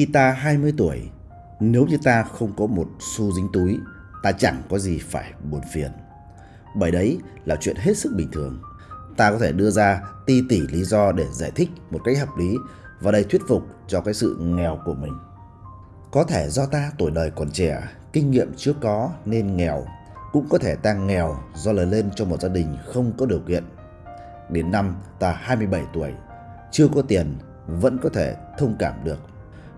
Khi ta 20 tuổi, nếu như ta không có một xu dính túi, ta chẳng có gì phải buồn phiền. Bởi đấy là chuyện hết sức bình thường. Ta có thể đưa ra ti tỉ lý do để giải thích một cách hợp lý và đầy thuyết phục cho cái sự nghèo của mình. Có thể do ta tuổi đời còn trẻ, kinh nghiệm chưa có nên nghèo. Cũng có thể ta nghèo do lớn lên trong một gia đình không có điều kiện. Đến năm ta 27 tuổi, chưa có tiền vẫn có thể thông cảm được.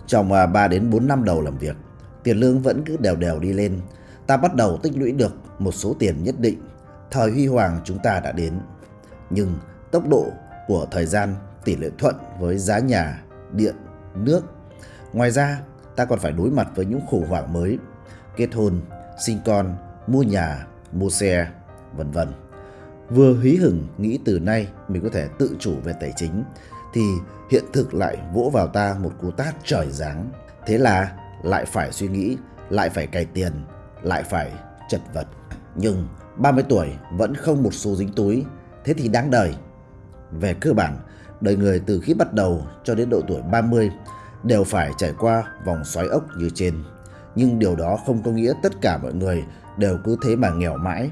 Trong à, 3 đến 4 năm đầu làm việc, tiền lương vẫn cứ đều đều đi lên. Ta bắt đầu tích lũy được một số tiền nhất định. Thời huy hoàng chúng ta đã đến. Nhưng tốc độ của thời gian tỷ lệ thuận với giá nhà, điện, nước. Ngoài ra, ta còn phải đối mặt với những khủng hoảng mới, kết hôn, sinh con, mua nhà, mua xe, vân vân. Vừa hí hửng nghĩ từ nay mình có thể tự chủ về tài chính thì hiện thực lại vỗ vào ta một cú tát trời giáng. Thế là lại phải suy nghĩ, lại phải cày tiền, lại phải chật vật. Nhưng 30 tuổi vẫn không một xu dính túi, thế thì đáng đời. Về cơ bản, đời người từ khi bắt đầu cho đến độ tuổi 30 đều phải trải qua vòng xoáy ốc như trên. Nhưng điều đó không có nghĩa tất cả mọi người đều cứ thế mà nghèo mãi.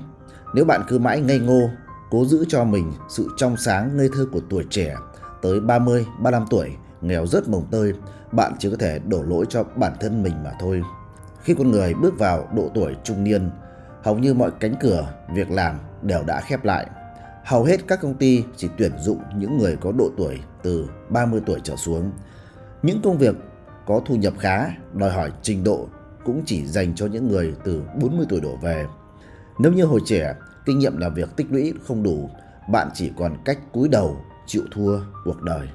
Nếu bạn cứ mãi ngây ngô, cố giữ cho mình sự trong sáng ngây thơ của tuổi trẻ, tới 30, 35 tuổi, nghèo rất mồng tơi, bạn chỉ có thể đổ lỗi cho bản thân mình mà thôi. Khi con người bước vào độ tuổi trung niên, hầu như mọi cánh cửa, việc làm đều đã khép lại. Hầu hết các công ty chỉ tuyển dụng những người có độ tuổi từ 30 tuổi trở xuống. Những công việc có thu nhập khá, đòi hỏi trình độ cũng chỉ dành cho những người từ 40 tuổi đổ về. Nếu như hồi trẻ, kinh nghiệm làm việc tích lũy không đủ, bạn chỉ còn cách cúi đầu chịu thua cuộc đời.